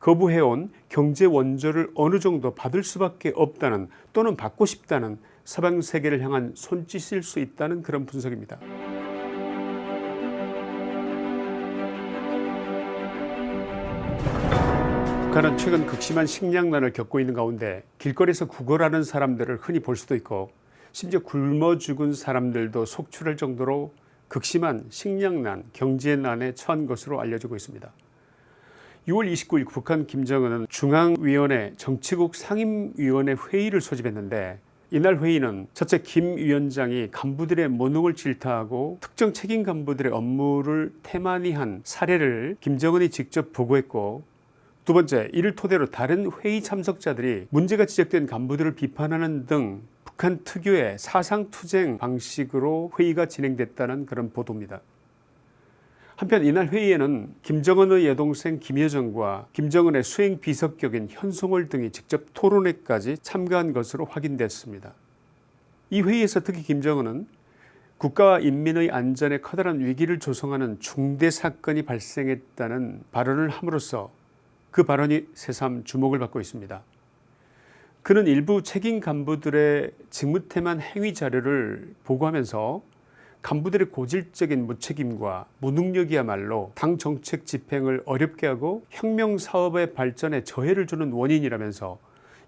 거부해온 경제 원조를 어느 정도 받을 수밖에 없다는 또는 받고 싶다는 서방 세계를 향한 손짓일 수 있다는 그런 분석입니다. 북한은 최근 극심한 식량난을 겪고 있는 가운데 길거리에서 구걸하는 사람들을 흔히 볼 수도 있고 심지어 굶어 죽은 사람들도 속출할 정도로 극심한 식량난, 경제난에 처한 것으로 알려지고 있습니다. 6월 29일 북한 김정은은 중앙위원회 정치국 상임위원회 회의를 소집했는데 이날 회의는 첫째 김 위원장이 간부들의 모능을 질타하고 특정 책임 간부들의 업무를 태만히 한 사례를 김정은이 직접 보고했고 두 번째 이를 토대로 다른 회의 참석자들이 문제가 지적된 간부들을 비판하는 등 북한 특유의 사상투쟁 방식으로 회의가 진행됐다는 그런 보도입니다. 한편 이날 회의에는 김정은의 여동생 김여정과 김정은의 수행 비서격인 현송월 등이 직접 토론회까지 참가한 것으로 확인됐습니다. 이 회의에서 특히 김정은은 국가와 인민의 안전에 커다란 위기를 조성하는 중대 사건이 발생했다는 발언을 함으로써 그 발언이 새삼 주목을 받고 있습니다. 그는 일부 책임 간부들의 직무태만 행위 자료를 보고하면서 간부들의 고질적인 무책임과 무능력이야말로 당 정책 집행을 어렵게 하고 혁명사업의 발전에 저해를 주는 원인이라면서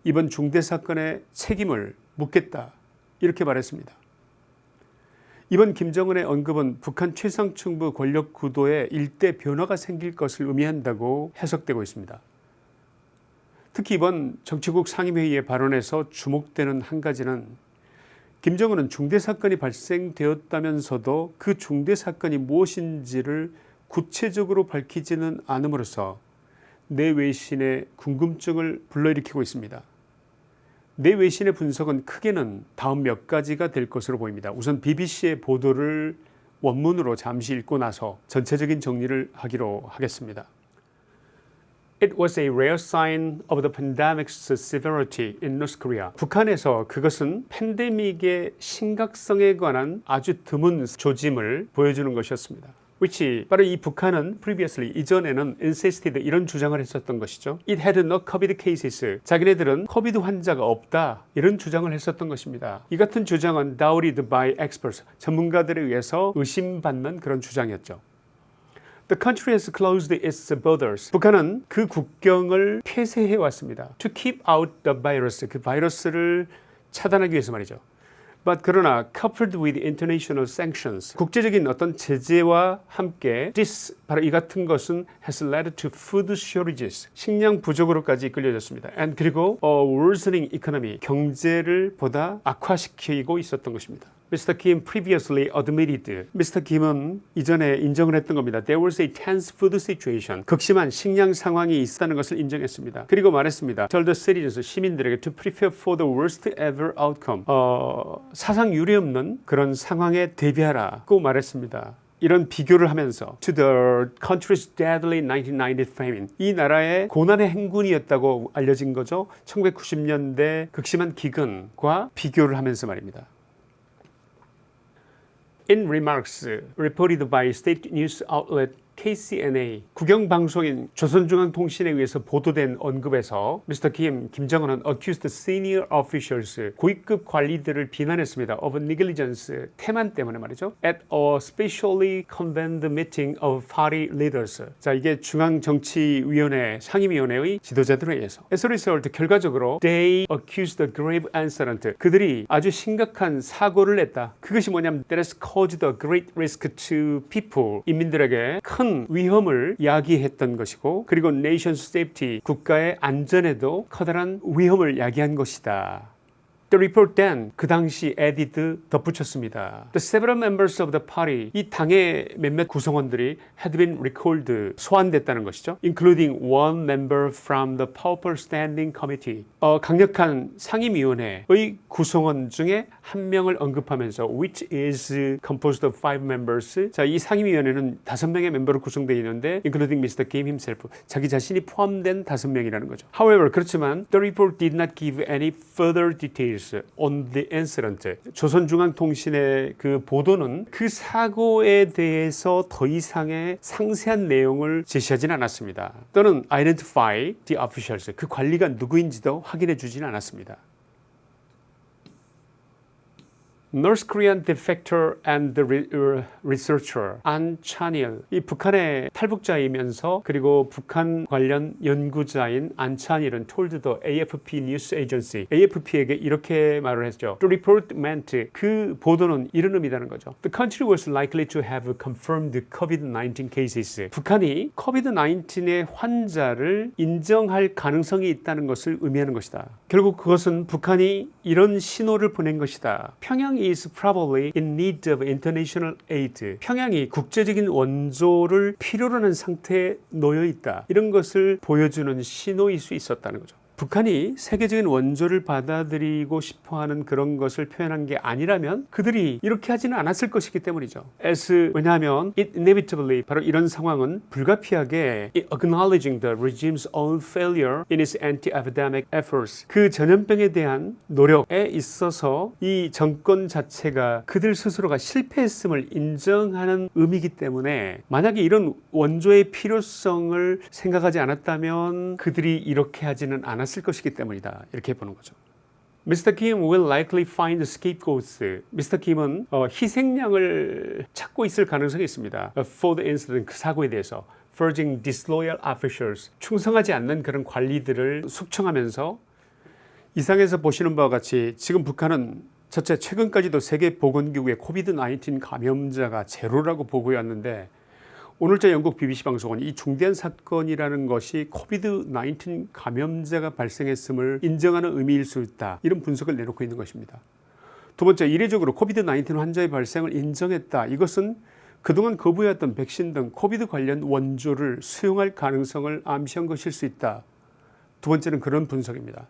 이번 중대사건의 책임을 묻겠다 이렇게 말했습니다. 이번 김정은의 언급은 북한 최상층부 권력 구도에 일대 변화가 생길 것을 의미한다고 해석되고 있습니다. 특히 이번 정치국 상임회의의 발언에서 주목되는 한 가지는 김정은은 중대사건이 발생되었다면서도 그 중대사건이 무엇인지를 구체적으로 밝히지는 않음으로써 내 외신의 궁금증을 불러일으키고 있습니다. 내 외신의 분석은 크게는 다음 몇 가지가 될 것으로 보입니다. 우선 BBC의 보도를 원문으로 잠시 읽고 나서 전체적인 정리를 하기로 하겠습니다. It was a rare sign of the pandemic's severity in North Korea. 북한에서 그것은 팬데믹의 심각성에 관한 아주 드문 조짐을 보여주는 것이었습니다. which 바로 이 북한은 previously 이전에는 insisted 이런 주장을 했었던 것이죠. It had no COVID cases. 자기네들은 코비드 환자가 없다 이런 주장을 했었던 것입니다. 이 같은 주장은 doubted by experts 전문가들에 의해서 의심받는 그런 주장이었죠. The country has closed its borders. 북한은 그 국경을 폐쇄해 왔습니다. To keep out the virus. 그 바이러스를 차단하기 위해서 말이죠. But 그러나 coupled with international sanctions 국제적인 어떤 제재와 함께 this 바로 이 같은 것은 has led to food shortages 식량 부족으로까지 이끌려졌습니다. And 그리고 a worsening economy 경제를 보다 악화시키고 있었던 것입니다. Mr. Kim previously admitted. Mr. Kim은 이전에 인정을 했던 겁니다. There was a tense food situation. 극심한 식량 상황이 있었다는 것을 인정했습니다. 그리고 말했습니다. Tell the citizens, 시민들에게 to prepare for the worst ever outcome. 어, 사상 유례 없는 그런 상황에 대비하라고 말했습니다. 이런 비교를 하면서 to the country's deadly 1990 famine 이 나라의 고난의 행군이었다고 알려진 거죠 1990년대 극심한 기근과 비교를 하면서 말입니다 In remarks uh, reported by state news outlet KCNA 국영방송인 조선중앙통신에 의해서 보도된 언급에서 미스터 김, 김정은은 accused senior officials 고위급 관리들을 비난했습니다. of negligence, 태만 때문에 말이죠. at a specially convened meeting of party leaders. 자 이게 중앙정치위원회 상임위원회의 지도자들에 의해서 as a result 결과적으로 they accused the grave incident 그들이 아주 심각한 사고를 냈다. 그것이 뭐냐면 that has caused a great risk to people 인민들에게 큰 위험을 야기했던 것이고 그리고 nation safety 국가의 안전에도 커다란 위험을 야기한 것이다. The report then 그 당시 added 덧붙였습니다. The several members of the party 이 당의 몇몇 구성원들이 had been recalled 소환됐다는 것이죠. Including one member from the powerful standing committee 어, 강력한 상임위원회의 구성원 중에 한 명을 언급하면서 which is composed of five members 자, 이 상임위원회는 다섯 명의 멤버로 구성되어 있는데 including Mr. Kim himself 자기 자신이 포함된 다섯 명이라는 거죠. However 그렇지만 the report did not give any further details details on the. 조선중앙통신의 그 보도는 그 사고에 대해서 더 이상의 상세한 내용을 제시하지는 않았습니다. 또는 identify the officials. 그 관리가 누구인지도 확인해 주지는 않았습니다. North Korean defector and researcher 안 찬일 이 북한의 탈북자이면서 그리고 북한 관련 연구자인 안 찬일은 told the AFP news agency AFP에게 이렇게 말을 했죠. The report meant 그 보도는 이런 의미라는 거죠. The country was likely to have confirmed COVID-19 cases. 북한이 COVID-19의 환자를 인정할 가능성이 있다는 것을 의미하는 것이다. 결국 그것은 북한이 이런 신호를 보낸 것이다. 평양 is probably in need of international aid. 평양이 국제적인 원조를 필요로 하는 상태에 놓여 있다. 이런 것을 보여주는 신호일 수 있었다는 거죠. 북한이 세계적인 원조를 받아들이고 싶어하는 그런 것을 표현한 게 아니라면 그들이 이렇게 하지는 않았을 것이기 때문이죠. as 왜냐하면 it inevitably 바로 이런 상황은 불가피하게 acknowledging the regime's own failure in its anti-epidemic efforts 그 전염병에 대한 노력에 있어서 이 정권 자체가 그들 스스로가 실패했음을 인정하는 의미이기 때문에 만약에 이런 원조의 필요성을 생각하지 않았다면 그들이 이렇게 하지는 않았을 않았을 것이기 때문이다. 이렇게 보는 거죠. Mr. Kim will likely find scapegoats. Mr. Kim은 어, 희생양을 찾고 있을 가능성이 있습니다. For the incident, 그 사고에 대해서. Forging disloyal officials. 충성하지 않는 그런 관리들을 숙청하면서 이상에서 보시는 바와 같이 지금 북한은 첫째 최근까지도 세계보건기구의 COVID-19 감염자가 제로라고 보고였는데 오늘자 영국 BBC 방송은 이 중대한 사건이라는 것이 COVID-19 감염자가 발생했음을 인정하는 의미일 수 있다. 이런 분석을 내놓고 있는 것입니다. 두 번째, 이례적으로 COVID-19 환자의 발생을 인정했다. 이것은 그동안 거부해왔던 백신 등 COVID 관련 원조를 수용할 가능성을 암시한 것일 수 있다. 두 번째는 그런 분석입니다.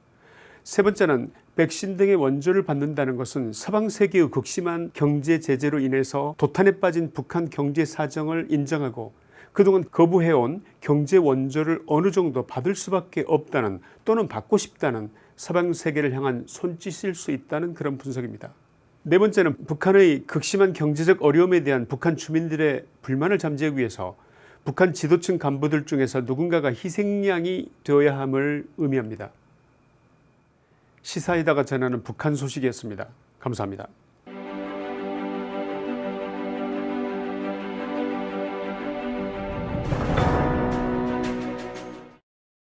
세 번째는 백신 등의 원조를 받는다는 것은 서방 세계의 극심한 경제 제재로 인해서 도탄에 빠진 북한 경제 사정을 인정하고 그동안 거부해온 경제 원조를 어느 정도 받을 수밖에 없다는 또는 받고 싶다는 서방 세계를 향한 손짓일 수 있다는 그런 분석입니다. 네 번째는 북한의 극심한 경제적 어려움에 대한 북한 주민들의 불만을 잠재우기 위해서 북한 지도층 간부들 중에서 누군가가 희생양이 되어야 함을 의미합니다. 시사이다가 전하는 북한 소식이었습니다. 감사합니다.